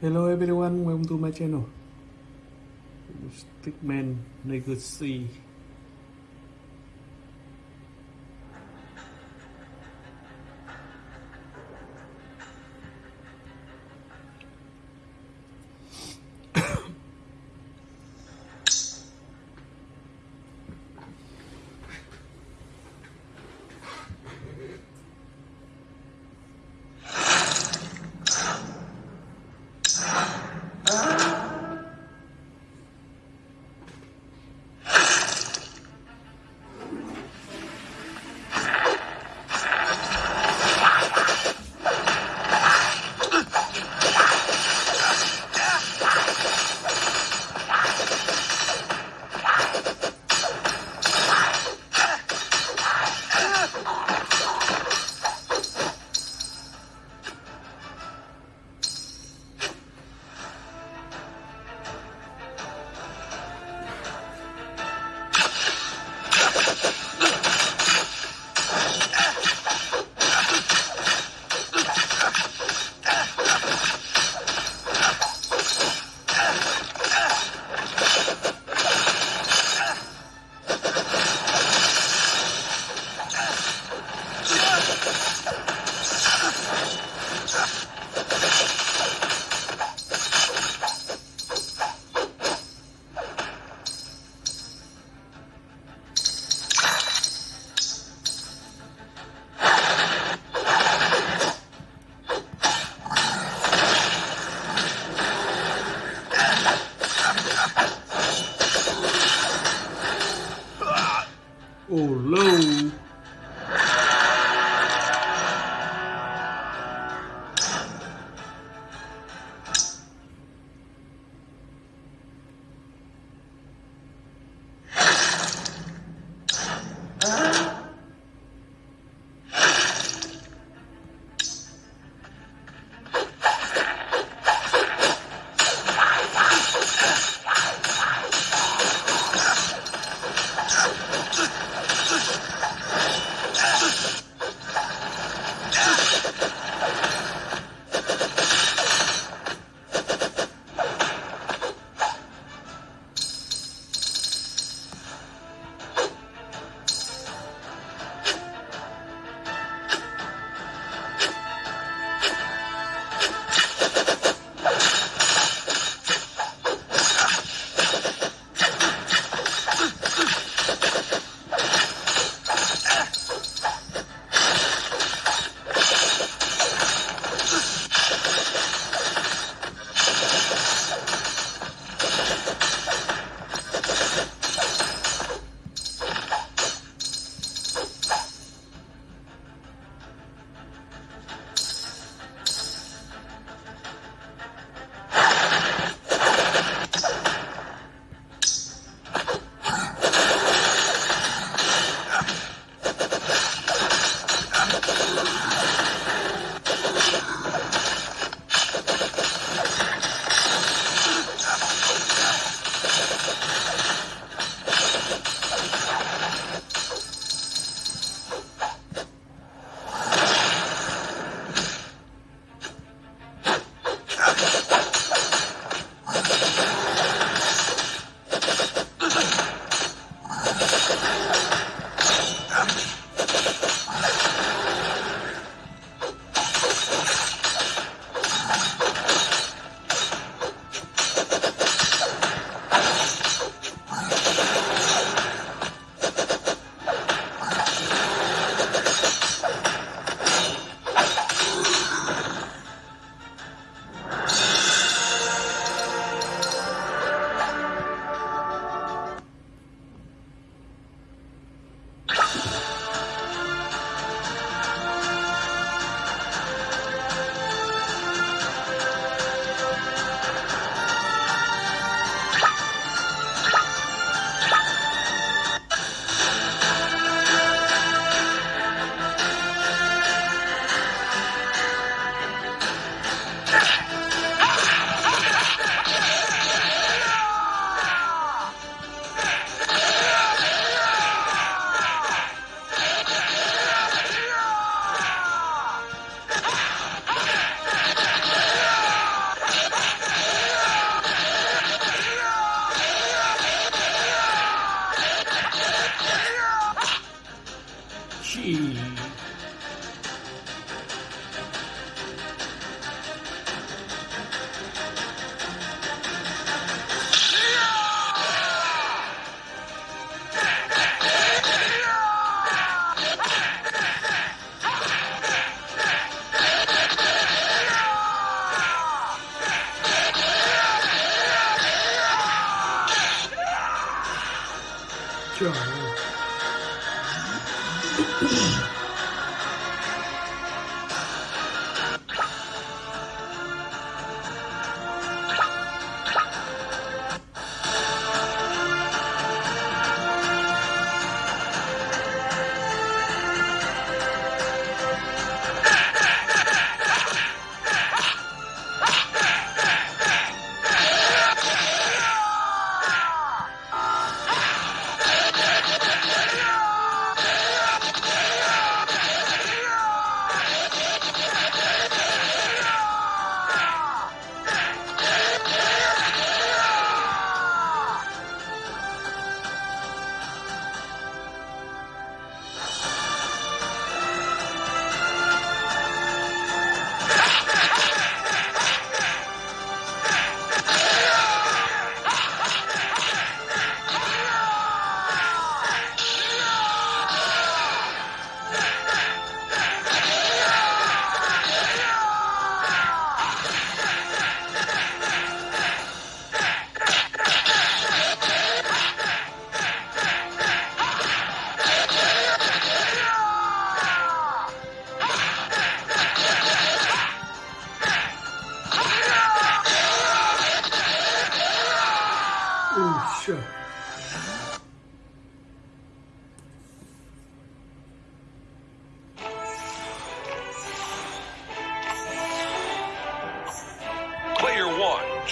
Hello everyone, welcome to my channel. Stickman Legacy.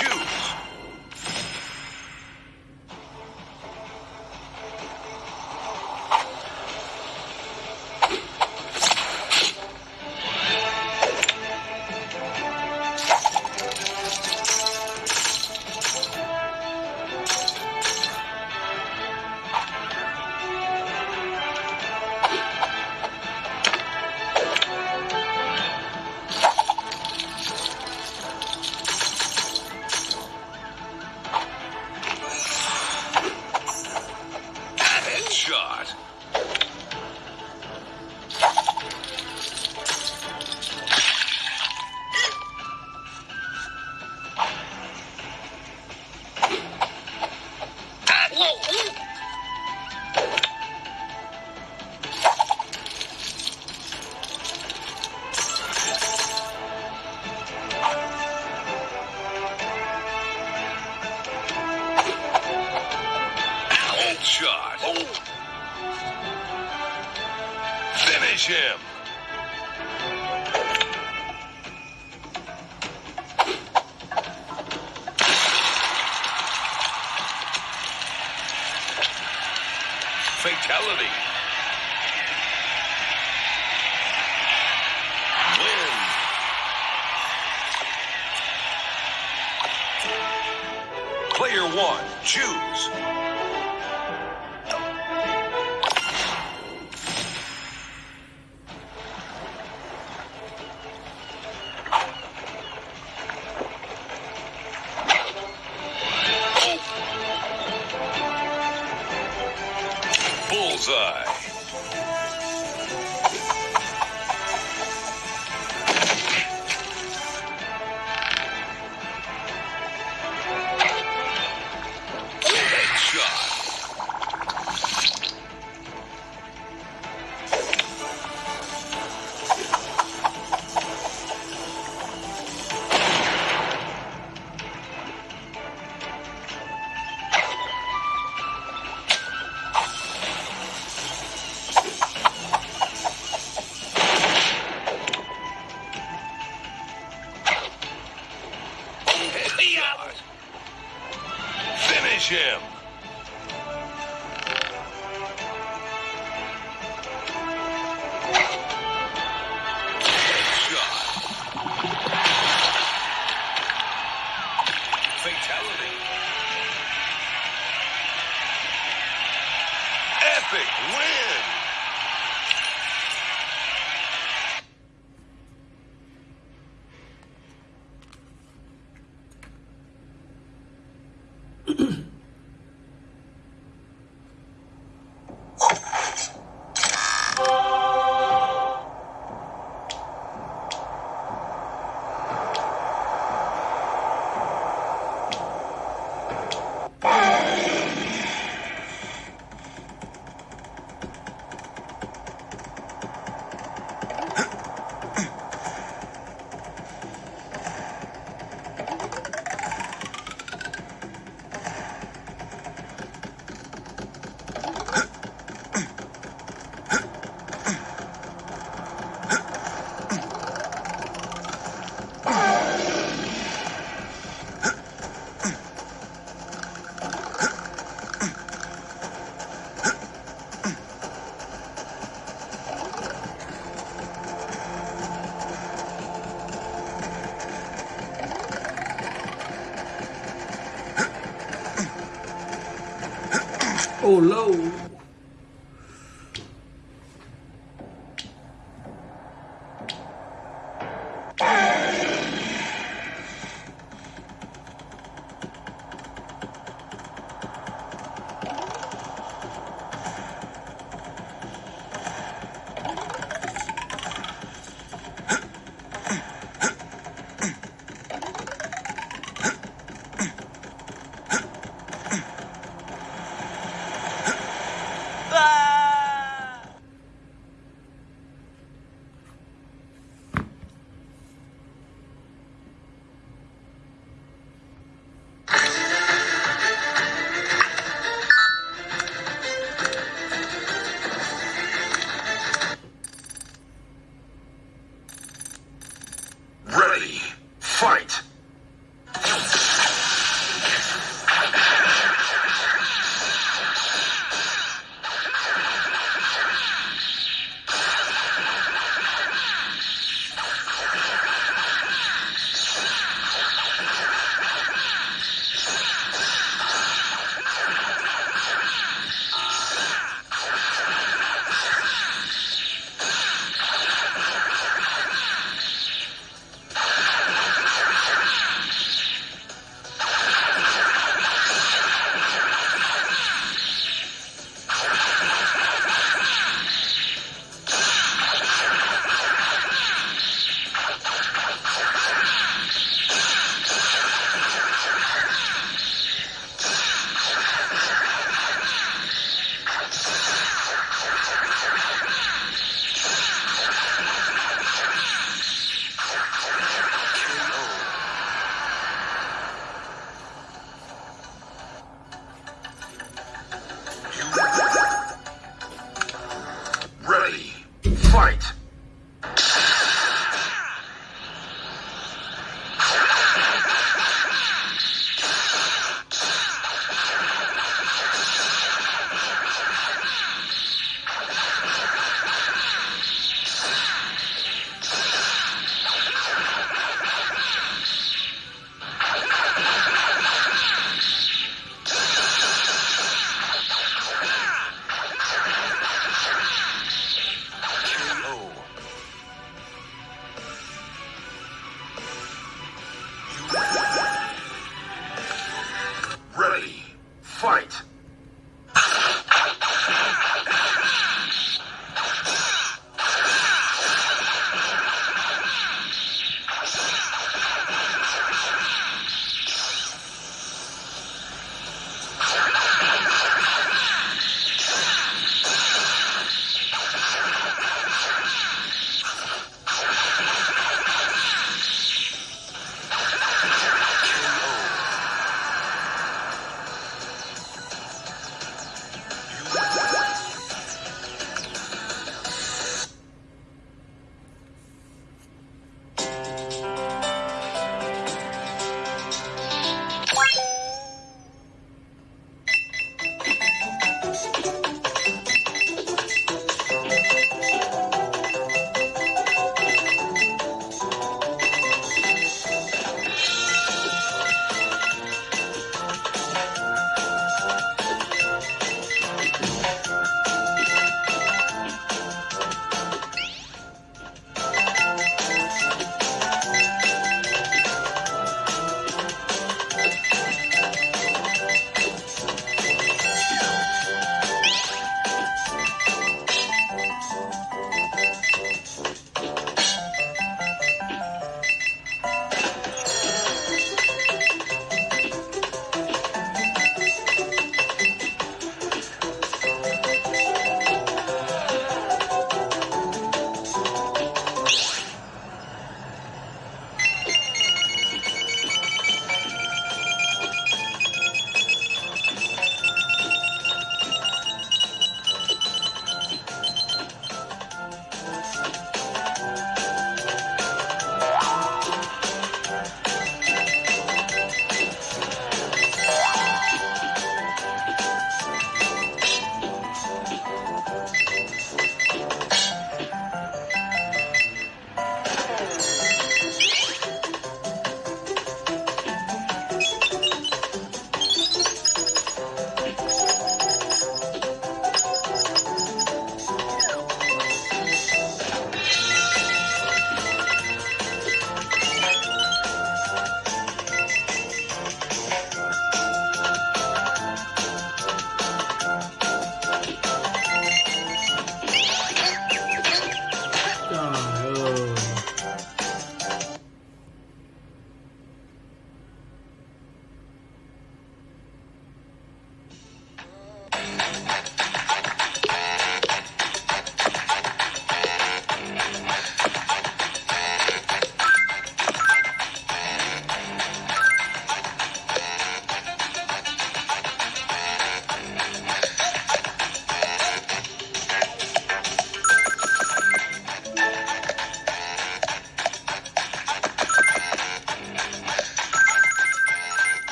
One, Finish him. Fatality. Win. Player one, choose. Bullseye. Finish